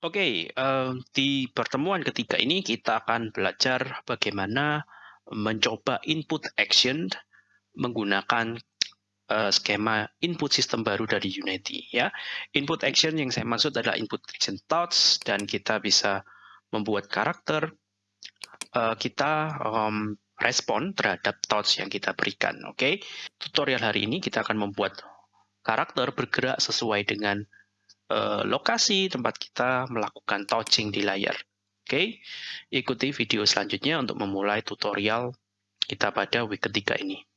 Oke, eee, di pertemuan ketiga ini kita akan belajar bagaimana mencoba input action menggunakan, eee, skema input sistem baru dari Unity ya. Input action yang saya maksud adalah input action thoughts dan kita bisa membuat karakter, eee, kita, mmm, respon terhadap thoughts yang kita berikan, oke. Tutorial hari ini kita akan membuat karakter bergerak sesuai dengan uh, lokasi tempat kita melakukan touching di layar. Oke, ikuti video selanjutnya untuk memulai tutorial kita pada week ketiga ini.